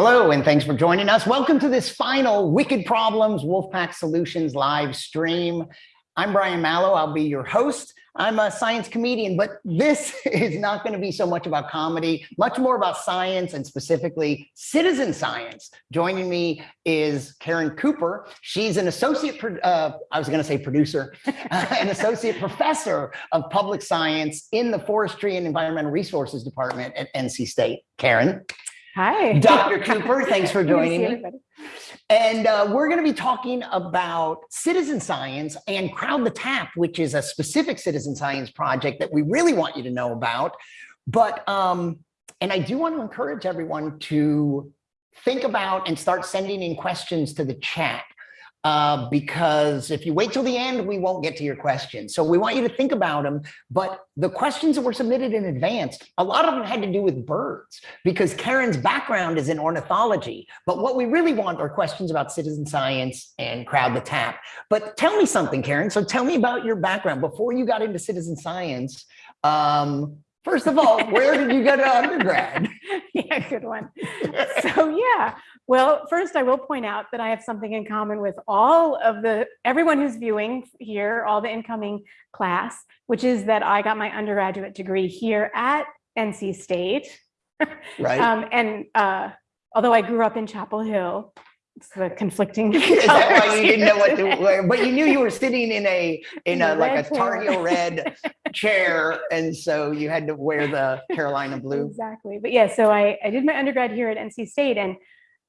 Hello, and thanks for joining us. Welcome to this final Wicked Problems Wolfpack Solutions live stream. I'm Brian Malow. I'll be your host. I'm a science comedian, but this is not going to be so much about comedy, much more about science and specifically citizen science. Joining me is Caren Cooper. She's an associate, uh, I was going to say producer, an associate professor of public science in the Forestry and Environmental Resources Department at NC State. Caren. Hi. Dr. Cooper, thanks for joining me. And uh, we're going to be talking about citizen science and Crowd the Tap, which is a specific citizen science project that we really want you to know about. But, um, and I do want to encourage everyone to think about and start sending in questions to the chat uh, because if you wait till the end, we won't get to your questions. So we want you to think about them. But the questions that were submitted in advance, a lot of them had to do with birds because Caren's background is in ornithology. But what we really want are questions about citizen science and crowd the tap. But tell me something, Caren. So tell me about your background before you got into citizen science. Um, First of all, where did you go to undergrad? yeah, good one. So well, first I will point out that I have something in common with all of the, everyone who's viewing here, all the incoming class, which is that I got my undergraduate degree here at NC State. Right. um, and uh, although I grew up in Chapel Hill, it's the conflicting. Is that why you didn't know what to wear? But you knew you were sitting in a in a like a Tar Heel red chair, and so you had to wear the Carolina blue. Exactly. But yeah, so I I did my undergrad here at NC State, and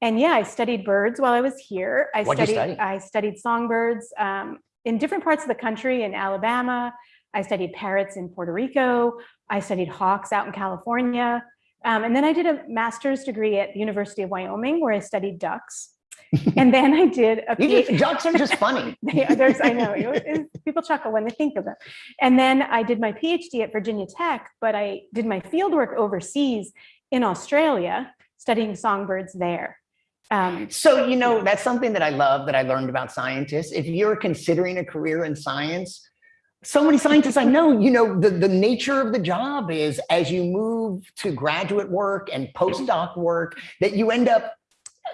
and yeah, I studied birds while I was here. I What'd studied? I studied songbirds um, in different parts of the country in Alabama. I studied parrots in Puerto Rico. I studied hawks out in California. Um, and then I did a master's degree at the University of Wyoming where I studied ducks. and then I did a You just, ducks are just funny. Yeah, there's, I know, it- it- people chuckle when they think of them. And then I did my PhD at Virginia Tech, but I did my fieldwork overseas in Australia, studying songbirds there. Um, So, you know, that's something that I love that I learned about scientists. If you're considering a career in science, so many scientists I know, you know, the, the nature of the job is as you move to graduate work and postdoc work, that you end up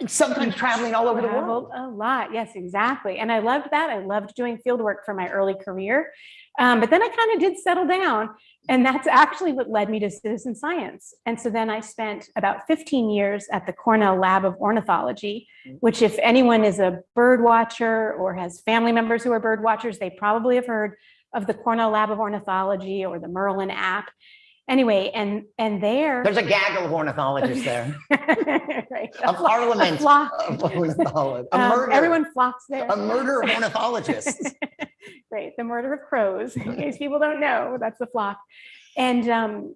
sometimes traveling all over the world. a lot, yes, exactly. And I loved that. I loved doing field work for my early career. Um, but then I kind of did settle down and that's actually what led me to citizen science. And so then I spent about 15 years at the Cornell Lab of Ornithology, Mm. which if anyone is a bird watcher or has family members who are bird watchers, they probably have heard of the Cornell Lab of Ornithology or the Merlin app. Anyway, and and there, There's a gaggle of ornithologists there, right, a flo- parliament flock. of ornithologists, a Um, murder, everyone flocks there. a murder of ornithologists. The murder of crows, in case people don't know, that's the flock. And um,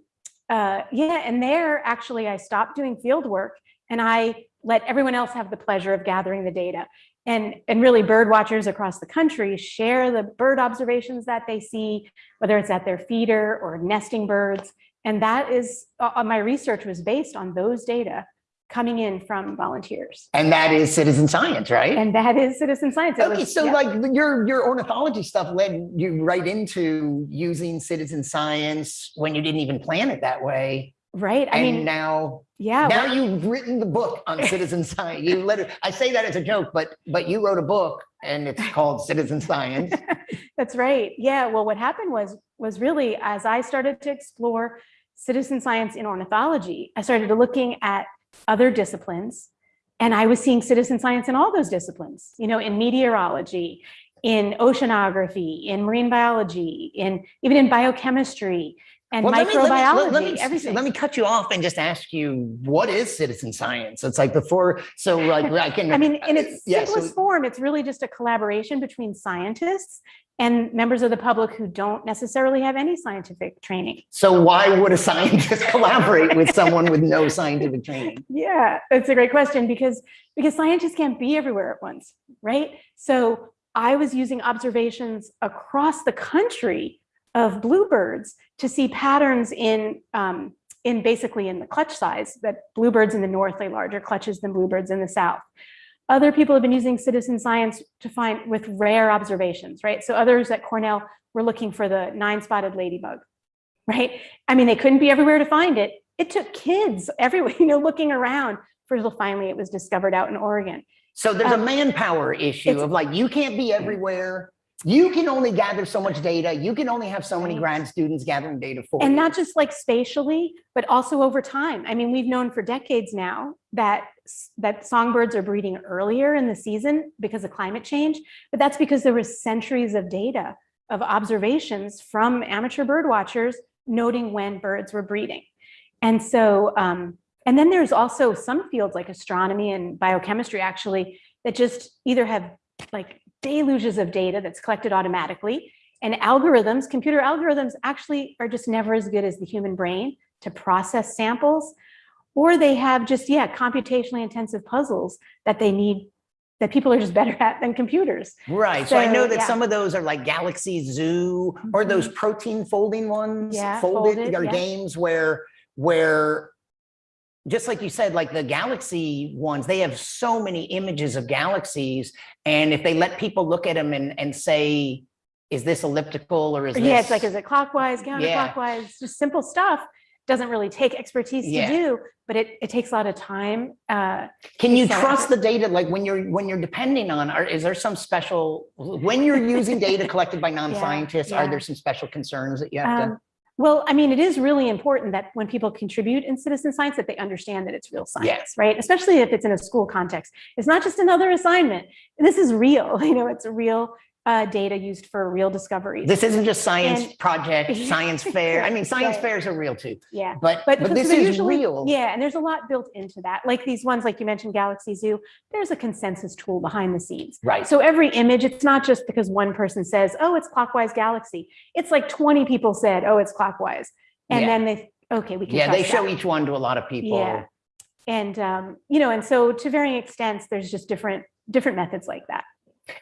uh, yeah, and there actually I stopped doing field work and I let everyone else have the pleasure of gathering the data. And, and really bird watchers across the country share the bird observations that they see, whether it's at their feeder or nesting birds. And that is, uh, my research was based on those data coming in from volunteers. And that is citizen science, right? And that is citizen science. It Okay, was- so yeah. like your your ornithology stuff led you right into using citizen science when you didn't even plan it that way. Right, I and mean, now yeah. now well- you've written the book on citizen science. You let it, I say that as a joke, but but you wrote a book and it's called Citizen Science. That's right. Yeah. Well, what happened was was really as I started to explore citizen science in ornithology, I started looking at other disciplines, and I was seeing citizen science in all those disciplines. You know, in meteorology, in oceanography, in marine biology, in even in biochemistry and Well, let me- let me- microbiology. let me- everything. Let me cut you off and just ask you, what is citizen science? It's like before, so like I can. I mean, in its Yeah, so- simplest form, it's really just a collaboration between scientists and members of the public who don't necessarily have any scientific training. So why would a scientist collaborate with someone with no scientific training? Yeah, that's a great question because because scientists can't be everywhere at once, right? So I was using observations across the country of bluebirds to see patterns in um, in basically in the clutch size that bluebirds in the north lay larger clutches than bluebirds in the south. Other people have been using citizen science to find with rare observations, right? So others at Cornell were looking for the nine-spotted ladybug, right? I mean, they couldn't be everywhere to find it. It took kids everywhere, you know, looking around until finally it was discovered out in Oregon. So there's a Um, manpower issue of like, you can't be everywhere. You can only gather so much data. You can only have so many grad students gathering data for And you. not just like spatially, but also over time. I mean, we've known for decades now that that songbirds are breeding earlier in the season because of climate change, but that's because there was centuries of data of observations from amateur bird watchers noting when birds were breeding. And so, um, and then there's also some fields like astronomy and biochemistry actually that just either have like deluges of data that's collected automatically and algorithms, computer algorithms actually are just never as good as the human brain to process samples, or they have just, yeah, computationally intensive puzzles that they need, that people are just better at than computers. Right. So I know that yeah. some of those are like Galaxy Zoo or those mm-hmm. protein folding ones, Yeah, folded, folded, or yeah. games where, where just like you said, like the galaxy ones, they have so many images of galaxies. And if they let people look at them and, and say, is this elliptical or is this? Yeah, it's like, is it clockwise, Yeah. counterclockwise, just simple stuff. Doesn't really take expertise to do, but it, it takes a lot of time. Uh, Can you trust the data? Like when you're, when you're depending on, or is there some special, when you're using data collected by non-scientists, are yeah. there some special concerns that you have to? Well, I mean, it is really important that when people contribute in citizen science, that they understand that it's real Yeah. science, right? Especially if it's in a school context. It's not just another assignment. This is real, you know, it's a real uh, data used for real discoveries. This isn't just science And- project, science fair. I mean, science Right. fairs are real too, yeah. but, But, but this is usually- real. Yeah, and there's a lot built into that. Like these ones, like you mentioned, Galaxy Zoo, there's a consensus tool behind the scenes. Right. So every image, it's not just because one person says, oh, it's clockwise galaxy. It's like 20 people said, oh, it's clockwise. And Yeah. then they, okay, we can Yeah, they show that. each one to a lot of people. Yeah. And, um, you know, and so to varying extents, there's just different, different methods like that.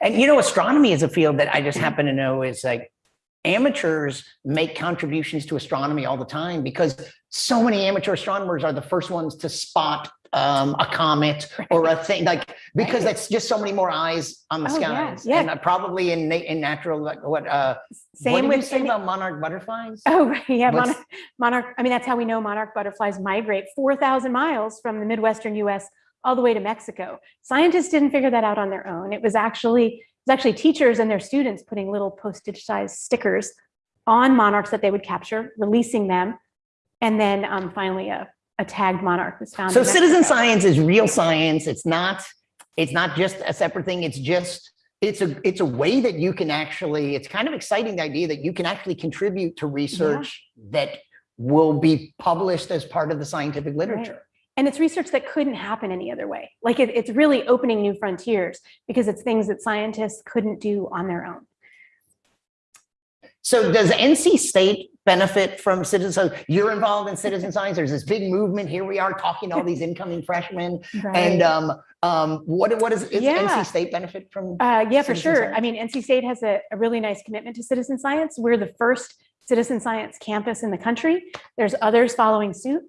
And you know, astronomy is a field that I just happen to know is like amateurs make contributions to astronomy all the time because so many amateur astronomers are the first ones to spot um, a comet or a thing like because Right. that's just so many more eyes on the Oh, skies yeah. and uh, probably in in natural like what uh what Same you with, say any- about monarch butterflies oh, yeah, monarch, monarch, I mean, that's how we know monarch butterflies migrate 4,000 miles from the Midwestern US all the way to Mexico. Scientists didn't figure that out on their own. It was actually, it was actually teachers and their students putting little postage sized stickers on monarchs that they would capture, releasing them. And then um, finally a, a tagged monarch was found. So citizen science is real science. It's not, it's not just a separate thing. It's just, it's a, it's a way that you can actually, it's kind of exciting the idea that you can actually contribute to research that will be published as part of the scientific literature. And it's research that couldn't happen any other way. Like it, it's really opening new frontiers because it's things that scientists couldn't do on their own. So does NC State benefit from citizen, so you're involved in citizen science, there's this big movement, here we are talking to all these incoming freshmen. And um, um, what, what is, is Yeah. NC State benefit from? Uh, yeah, for sure. science? I mean, NC State has a, a really nice commitment to citizen science. We're the first citizen science campus in the country. There's others following suit.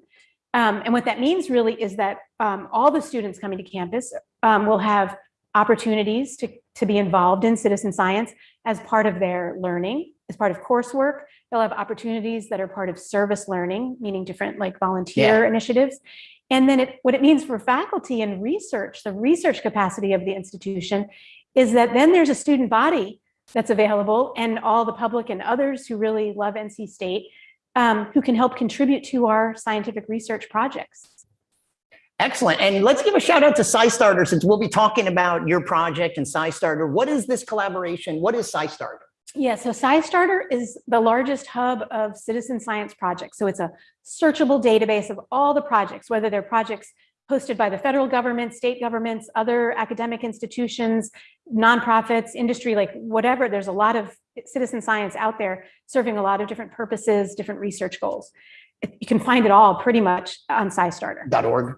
Um, and what that means really is that um, all the students coming to campus um, will have opportunities to, to be involved in citizen science as part of their learning, as part of coursework. They'll have opportunities that are part of service learning, meaning different like volunteer initiatives. And then it, what it means for faculty and research, the research capacity of the institution is that then there's a student body that's available and all the public and others who really love NC State um, who can help contribute to our scientific research projects. Excellent. And let's give a shout out to SciStarter since we'll be talking about your project and SciStarter. What is this collaboration? What is SciStarter? Yeah, so SciStarter is the largest hub of citizen science projects. So it's a searchable database of all the projects, whether they're projects hosted by the federal government, state governments, other academic institutions, nonprofits, industry, like whatever. There's a lot of citizen science out there serving a lot of different purposes, different research goals. You can find it all pretty much on SciStarter. .org.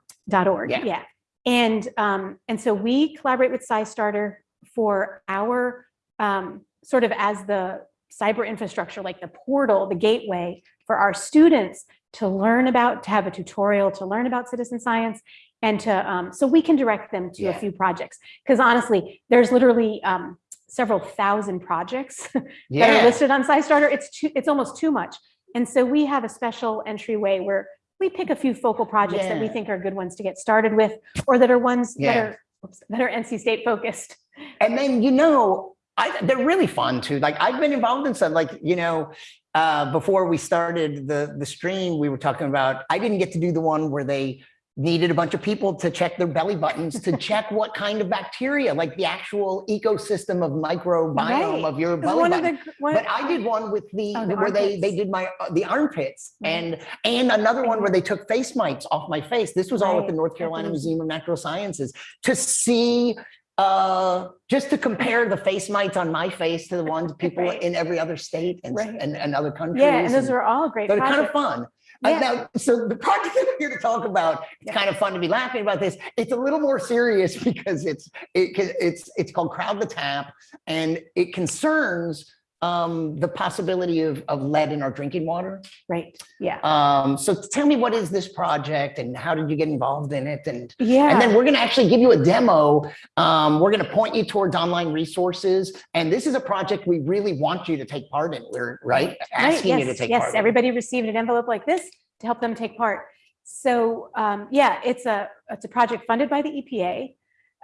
org. Yeah. Yeah. And um, and so we collaborate with SciStarter for our um, sort of as the cyber infrastructure, like the portal, the gateway for our students to learn about, to have a tutorial, to learn about citizen science, and to um, so we can direct them to Yeah. a few projects. Because honestly, there's literally um, several thousand projects that are listed on SciStarter. It's too, it's almost too much. And so we have a special entryway where we pick a few focal projects that we think are good ones to get started with, or that are ones that are, oops, that are NC State focused. And then, you know, I, they're really fun too. Like I've been involved in some, like, you know, uh, before we started the, the stream, we were talking about, I didn't get to do the one where they needed a bunch of people to check their belly buttons to check what kind of bacteria, like the actual ecosystem of microbiome Right. of your belly One of button. the, one- But I did one with the, Oh, the where they, they did my, uh, the armpits Right. and, and another one where they took face mites off my face. This was all at the North Carolina museum. Of Natural Sciences to see, uh, just to compare the face mites on my face to the ones people Right. in every other state and, Right. and, and other countries. yeah, and those and- are all great so they're kind of projects. Fun. Uh, now, so the project that we're here to talk about, it's Yeah. kind of fun to be laughing about this. It's a little more serious because it's it, it's it's called Crowd the Tap, and it concerns um, the possibility of, of lead in our drinking water. Right, yeah, Um, so tell me, what is this project, and how did you get involved in it? And yeah. and then we're going to actually give you a demo. Um, we're going to point you towards online resources. And this is a project we really want you to take part in. We're right Right, asking you to yes, take yes, part. in. everybody received an envelope like this to help them take part. So um, yeah, it's a it's a project funded by the EPA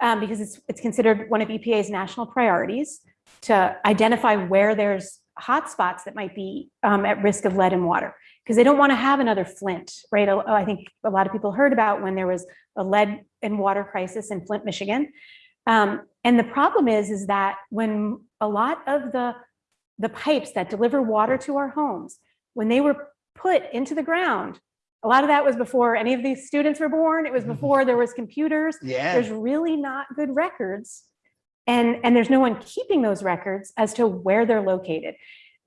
um, because it's it's considered one of EPA's national priorities to identify where there's hotspots that might be um, at risk of lead in water because they don't want to have another Flint, right? Uh, I think a lot of people heard about when there was a lead and water crisis in Flint, Michigan. Um, and the problem is, is that when a lot of the the pipes that deliver water to our homes, when they were put into the ground, a lot of that was before any of these students were born. It was Mhm. before there was computers. Yeah. There's really not good records. And, and there's no one keeping those records as to where they're located.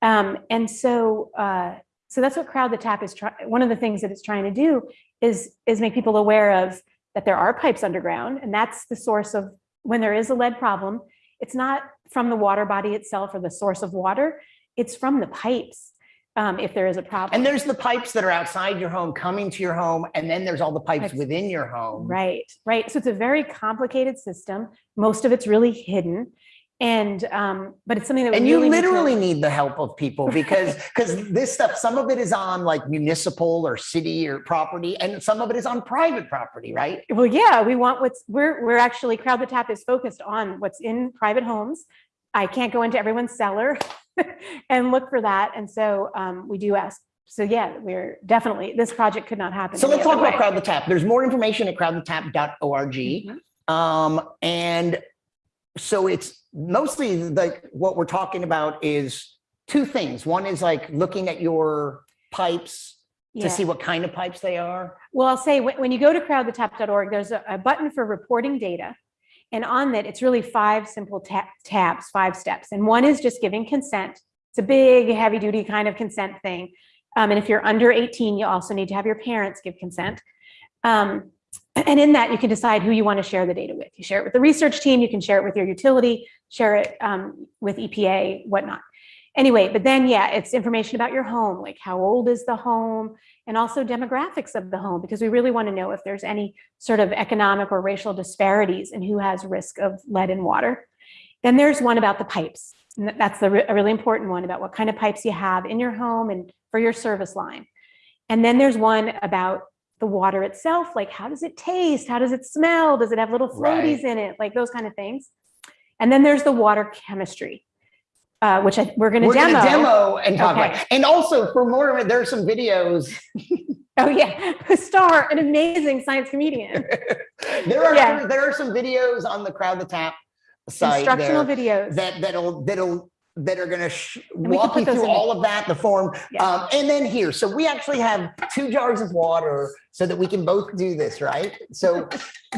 Um, and so, uh, so that's what Crowd the Tap is trying, one of the things that it's trying to do is, is make people aware of that there are pipes underground and that's the source of, when there is a lead problem, it's not from the water body itself or the source of water, it's from the pipes, um, if there is a problem. And there's the pipes that are outside your home, coming to your home, and then there's all the pipes Pipes. within your home. Right, right. So it's a very complicated system. Most of it's really hidden. And, um, but it's something that we And you really need literally need the help of people because because this stuff, some of it is on like municipal or city or property, and some of it is on private property, right? Well, yeah, we want what's, we're, we're actually, Crowd the Tap is focused on what's in private homes. I can't go into everyone's cellar and look for that. And so um, we do ask, so yeah, we're definitely, this project could not happen. So let's talk other about. Crowd the Tap. There's more information at crowdthetap.org. Mhm. Um, and so it's mostly like what we're talking about is two things. One is like looking at your pipes Yeah. to see what kind of pipes they are. Well, I'll say when, when you go to crowdthetap.org, there's a, a button for reporting data. And on that, it's really five simple ta- tabs, five steps. And one is just giving consent. It's a big, heavy duty kind of consent thing. Um, and if you're under 18, you also need to have your parents give consent. Um, and in that, you can decide who you want to share the data with. You share it with the research team, you can share it with your utility, share it um, with EPA, whatnot. Anyway, but then, yeah, it's information about your home, like how old is the home, and also demographics of the home, because we really want to know if there's any sort of economic or racial disparities and who has risk of lead in water. Then there's one about the pipes. And that's the, a really important one about what kind of pipes you have in your home and for your service line. And then there's one about the water itself, like how does it taste? How does it smell? Does it have little floaties in it? Like those kind of things. And then there's the water chemistry, uh, which I, we're going to demo. demo and talk Okay. about. And also for more of it, there are some videos. Oh yeah, Star, an amazing science comedian. There are Yeah. there are some videos on the Crowd the Tap site Instructional videos. that that'll that'll that are going to sh- walk you through all of that, the form. Yeah. Um, and then here, so we actually have two jars of water so that we can both do this, right? So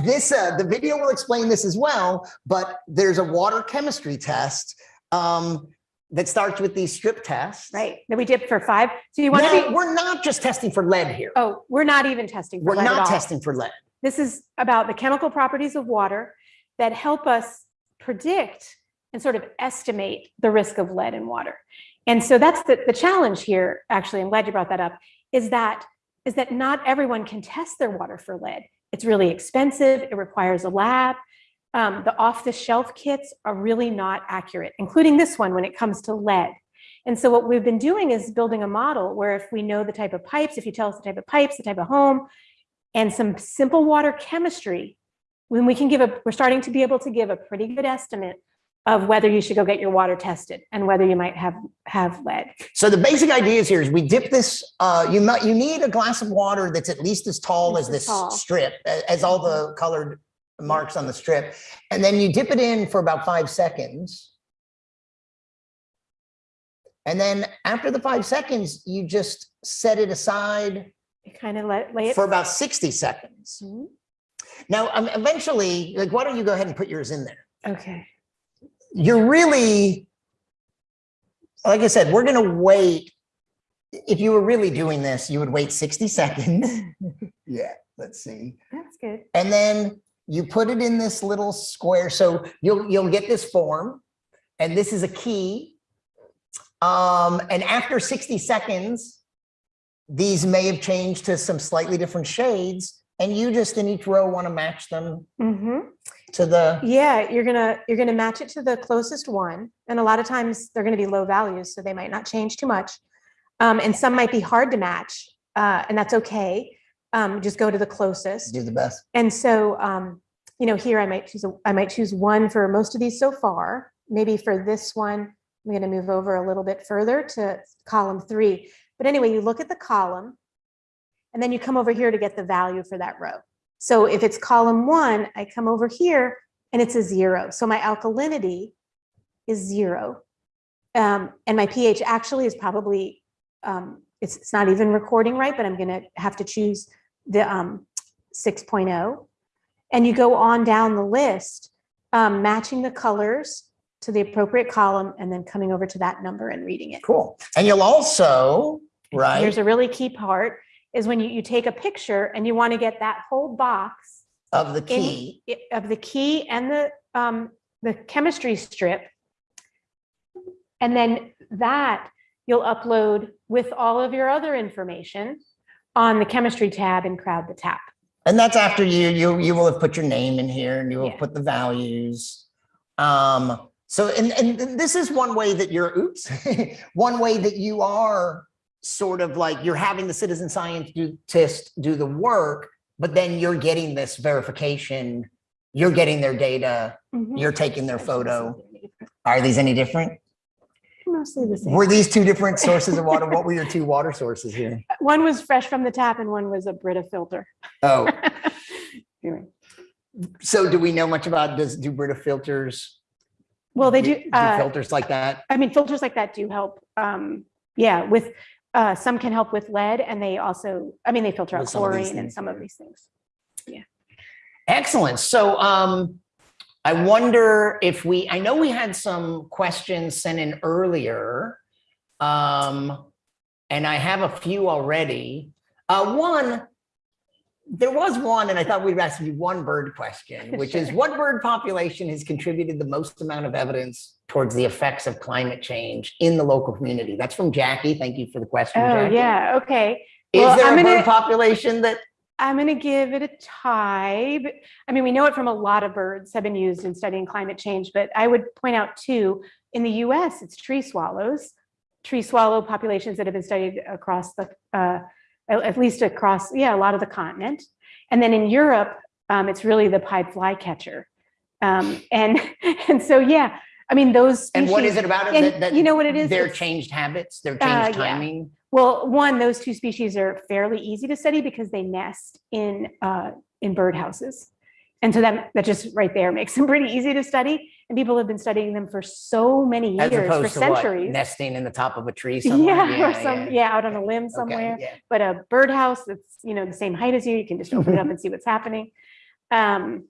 this, uh, the video will explain this as well, but there's a water chemistry test um, that starts with these strip tests. Right, that we did for five. So you want to be, we're not just testing for lead here. oh, we're not even testing for We're lead at not all. testing for lead. This is about the chemical properties of water that help us predict and sort of estimate the risk of lead in water. And so that's the, the challenge here, actually, I'm glad you brought that up, is that, is that not everyone can test their water for lead. It's really expensive, it requires a lab. Um, the off-the-shelf kits are really not accurate, including this one when it comes to lead. And so what we've been doing is building a model where if we know the type of pipes, if you tell us the type of pipes, the type of home, and some simple water chemistry, when we can give a, we're starting to be able to give a pretty good estimate of whether you should go get your water tested and whether you might have, have lead. So the basic idea is here is we dip this, uh, you might, you need a glass of water that's at least as tall as as this tall. strip, as all the colored marks on the strip. And then you dip it in for about five seconds. And then after the five seconds, you just set it aside You kind of let, lay it. for about 60 seconds. Mhm. Now, um, eventually, like, why don't you go ahead and put yours in there? Okay. You're really, like I said, we're gonna wait. If you were really doing this, you would wait 60 seconds. Yeah, let's see. That's good. And then you put it in this little square. So you'll, you'll get this form and this is a key. Um, and after 60 seconds, these may have changed to some slightly different shades and you just in each row want to match them hmm to the, Yeah, you're gonna, you're gonna match it to the closest one. And a lot of times they're gonna be low values, so they might not change too much. Um, and some might be hard to match, uh, and that's okay. Um, just go to the closest. do the best. And so, um, you know, here I might choose, a, I might choose one for most of these so far. Maybe for this one, I'm gonna move over a little bit further to column three. But anyway, you look at the column and then you come over here to get the value for that row. So if it's column one, I come over here and it's a zero. So my alkalinity is zero. Um, and my pH actually is probably, um, it's, it's not even recording right, but I'm gonna have to choose the um, 6.0. And you go on down the list, um, matching the colors to the appropriate column and then coming over to that number and reading it. Cool. And you'll also, right? Here's a really key part is when you, you take a picture and you want to get that whole box Of the key. i- of the key and the, um, the chemistry strip. And then that you'll upload with all of your other information on the chemistry tab in Crowd the Tap. And that's after you, you, you will have put your name in here and you will Yeah. put the values. Um, so, and, and this is one way that you're, oops, one way that you are sort of like, you're having the citizen scientist do the work, but then you're getting this verification, you're getting their data, Mhm. you're taking their photo. Are these any different? Mostly the same. Were these two different sources of water? What were your two water sources here? One was fresh from the tap and one was a Brita filter. Oh, Anyway. so do we know much about, does, do Brita filters? Well, they do, uh, Filters like that? I mean, filters like that do help. Um, yeah, with, uh, some can help with lead and they also, I mean, they filter out With some chlorine and some of these things. Yeah. Excellent. So um, I wonder if we, I know we had some questions sent in earlier. Um, and I have a few already. Uh, one, there was one, and I thought we'd ask you one bird question, which is what bird population has contributed the most amount of evidence towards the effects of climate change in the local community? That's from Jackie. Thank you for the question. Oh, Jackie. yeah, okay. Is Well, there I'm a bird gonna- population that I'm going to give it a tie. But, I mean, we know it from a lot of birds have been used in studying climate change, but I would point out too, in the US, it's tree swallows, tree swallow populations that have been studied across the, uh, at least across, yeah, a lot of the continent. And then in Europe, um, it's really the pied flycatcher. Um, and, and so, yeah, I mean, those. And what is it about it that, that you know what it is? Their changed habits, their Uh, changed yeah. Well, one, those two species are fairly easy to study because they nest in, uh, in birdhouses. And so that, that just right there makes them pretty easy to study. And people have been studying them for so many years, for to what? centuries. Nesting in the top of a tree somewhere. Yeah, or some, yeah, out on a limb Okay, somewhere. yeah. But a birdhouse that's, you know, the same height as you, you can just open it up and see what's happening. Um,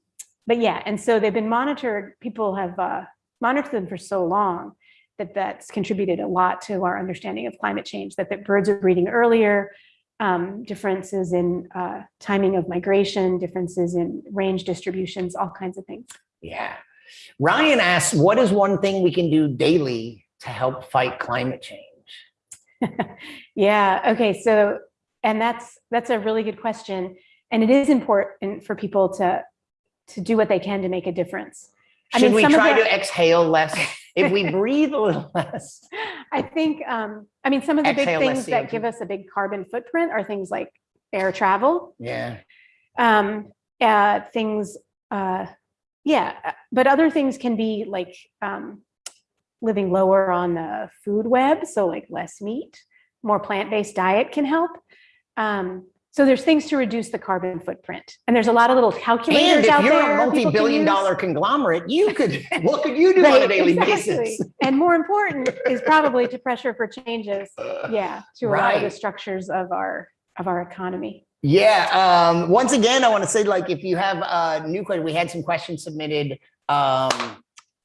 but yeah, and so they've been monitored, people have uh, monitored them for so long that that's contributed a lot to our understanding of climate change, that the birds are breeding earlier, um, differences in uh, timing of migration, differences in range distributions, all kinds of things. Yeah. Ryan asks, what is one thing we can do daily to help fight climate change? Yeah, okay, so, and that's, that's a really good question. And it is important for people to, to do what they can to make a difference. I Should mean, we some of try the- to exhale less? If we breathe a little less, I think, um, I mean, some of the big things that give us a big carbon footprint are things like air travel, Yeah. um, uh, things, uh, yeah, uh, but other things can be like, um, living lower on the food web, so like less meat, more plant-based diet can help. Um, so there's things to reduce the carbon footprint, and there's a lot of little calculators And calculators if out you're there. a multi-billion dollar conglomerate, you could, what could you do on a daily exactly. basis? And more important is probably to pressure for changes, yeah, to a lot of the structures of our, of our economy. Yeah, um, once again, I want to say, like, if you have a new question, we had some questions submitted um,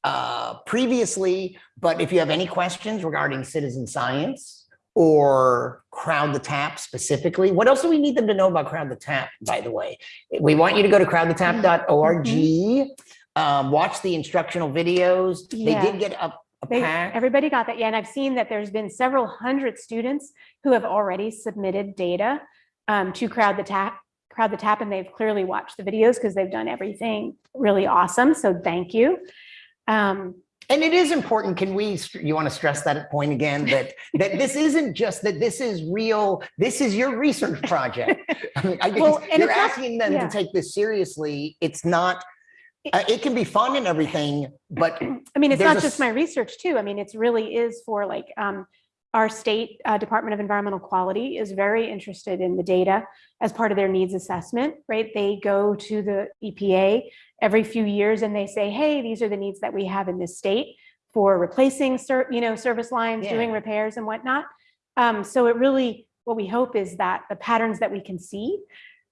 uh, previously, but if you have any questions regarding citizen science or Crowd the Tap specifically, what else do we need them to know about Crowd the Tap, by the way? We want you to go to crowdthetap.org, um, watch the instructional videos. They did get a, They, pack. everybody got that, yeah, and I've seen that there's been several hundred students who have already submitted data um, to Crowd the Tap, Crowd the Tap, and they've clearly watched the videos because they've done everything really awesome, so thank you. Um, And it is important, can we, you want to stress that point again, that, that this isn't just, that this is real, this is your research project. I mean, I Well, and you're it's not- asking them to take this seriously. It's not, uh, it can be fun and everything, but I mean, it's not just my research too. I mean, it's really is for like, um, our state uh, Department of Environmental Quality is very interested in the data as part of their needs assessment, right? They go to the EPA every few years and they say, hey, these are the needs that we have in this state for replacing, you know, service lines, doing repairs and whatnot. Um, so it really, what we hope is that the patterns that we can see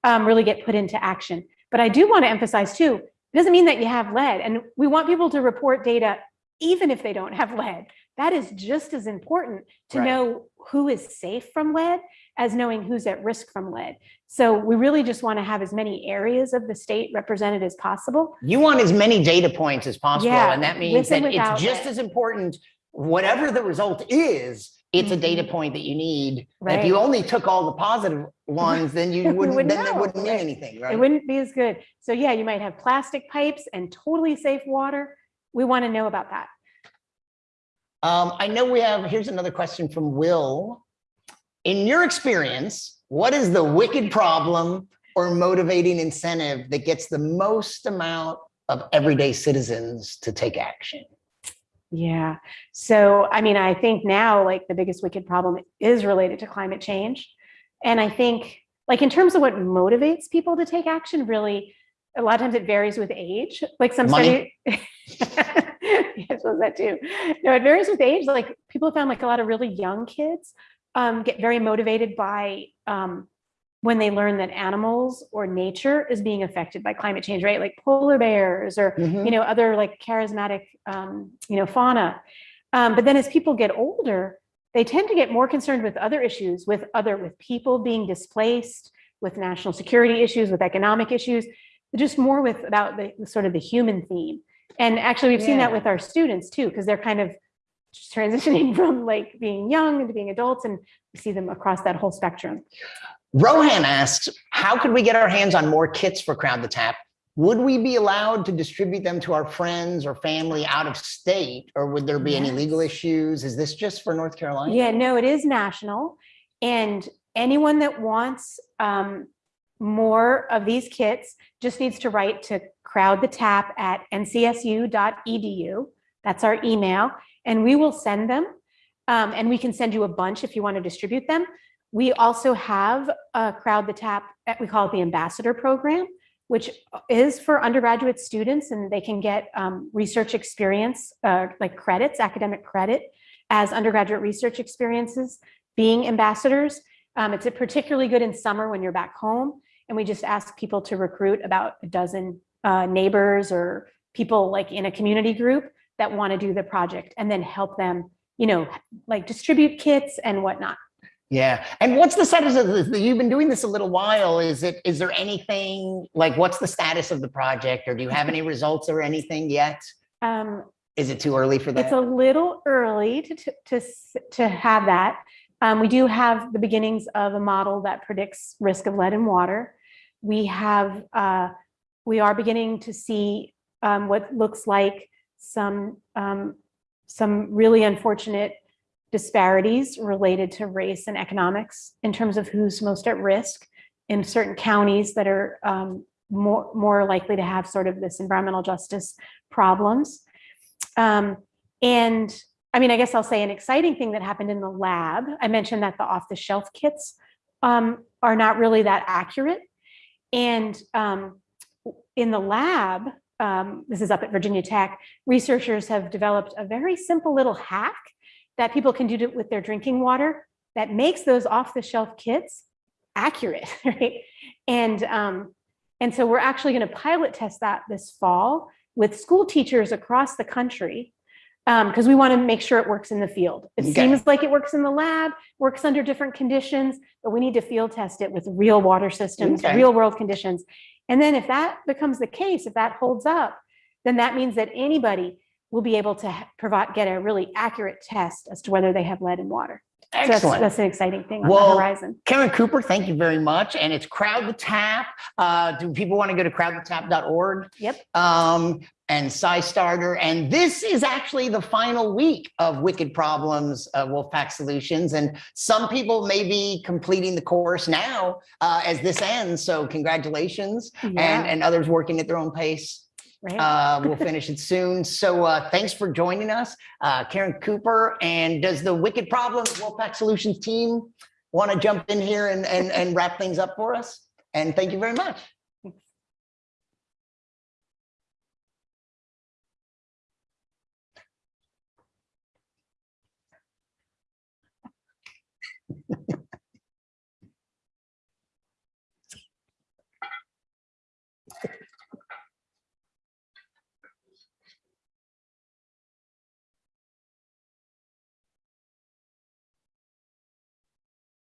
um, really get put into action. But I do want to emphasize too, it doesn't mean that you have lead. And we want people to report data even if they don't have lead. That is just as important to Right. know who is safe from lead as knowing who's at risk from lead. So we really just want to have as many areas of the state represented as possible. you want as many data points as possible. Yeah, And that means that it's just it. as important, whatever the result is, it's a data Mhm. point that you need. If you only took all the positive ones, then you wouldn't, wouldn't then know, wouldn't mean anything, right. anything, It wouldn't be as good. So yeah, you might have plastic pipes and totally safe water. We want to know about that. Um, I know we have, here's another question from Will. In your experience, what is the wicked problem or motivating incentive that gets the most amount of everyday citizens to take action? Yeah. So, I mean, I think now like the biggest wicked problem is related to climate change. And I think like in terms of what motivates people to take action, really, a lot of times it varies with age. Like some Money? study. yes, was that too. No, it varies with age. Like people have found like a lot of really young kids um, get very motivated by um, when they learn that animals or nature is being affected by climate change, right? Like polar bears or Mhm. you know, other like charismatic, um, you know, fauna. Um, but then as people get older, they tend to get more concerned with other issues, with other, with people being displaced, with national security issues, with economic issues, just more with about the the sort of the human theme. And actually, we've seen that with our students too, because they're kind of transitioning from like being young into being adults, and we see them across that whole spectrum. Rohan asks, how could we get our hands on more kits for Crowd the Tap? Would we be allowed to distribute them to our friends or family out of state? Or would there be any legal issues? Is this just for North Carolina? Yeah, no, it is national. And anyone that wants um, more of these kits just needs to write to crowd the tap at ncsu.edu. That's our email, and we will send them. Um, and we can send you a bunch if you want to distribute them. We also have a crowd the tap, uh, we call it the ambassador program, which is for undergraduate students and they can get um, research experience, uh, like credits, academic credit as undergraduate research experiences being ambassadors. Um, it's particularly good in summer when you're back home. And we just ask people to recruit about a dozen uh, neighbors or people like in a community group that want to do the project and then help them, you know, like distribute kits and whatnot. Yeah. And what's the status of this? You've been doing this a little while. Is it, is there anything, like, what's the status of the project? Or do you have any results or anything yet? Um, Is it too early for that? It's a little early to, to, to, to have that. Um, we do have the beginnings of a model that predicts risk of lead in water. We have, uh, we are beginning to see, um, what looks like some, um, some really unfortunate, disparities related to race and economics in terms of who's most at risk in certain counties that are um, more, more likely to have sort of this environmental justice problems. Um, and I mean, I guess I'll say an exciting thing that happened in the lab. I mentioned that the off-the-shelf kits um, are not really that accurate. And um, in the lab, um, this is up at Virginia Tech, researchers have developed a very simple little hack that people can do to, with their drinking water that makes those off-the-shelf kits accurate, right? And, um, and so we're actually going to pilot test that this fall with school teachers across the country because we want to make sure it works in the field. It Okay. seems like it works in the lab, works under different conditions, but we need to field test it with real water systems, Okay. real world conditions. And then if that becomes the case, if that holds up, then that means that anybody will be able to provide, get a really accurate test as to whether they have lead in water. So that's, Excellent. that's an exciting thing on Well, the horizon. Caren Cooper, thank you very much. And it's Crowd the Tap. Uh, do people want to go to crowdthetap.org? Yep. Um, and SciStarter. And this is actually the final week of Wicked Problems, uh, Wolfpack Solutions. And some people may be completing the course now uh, as this ends. So congratulations. And, and others working at their own pace. right. Uh, we'll finish it soon. So uh, thanks for joining us, uh, Caren Cooper. And does the Wicked Problems Wolfpack Solutions team want to jump in here and, and, and wrap things up for us? And thank you very much.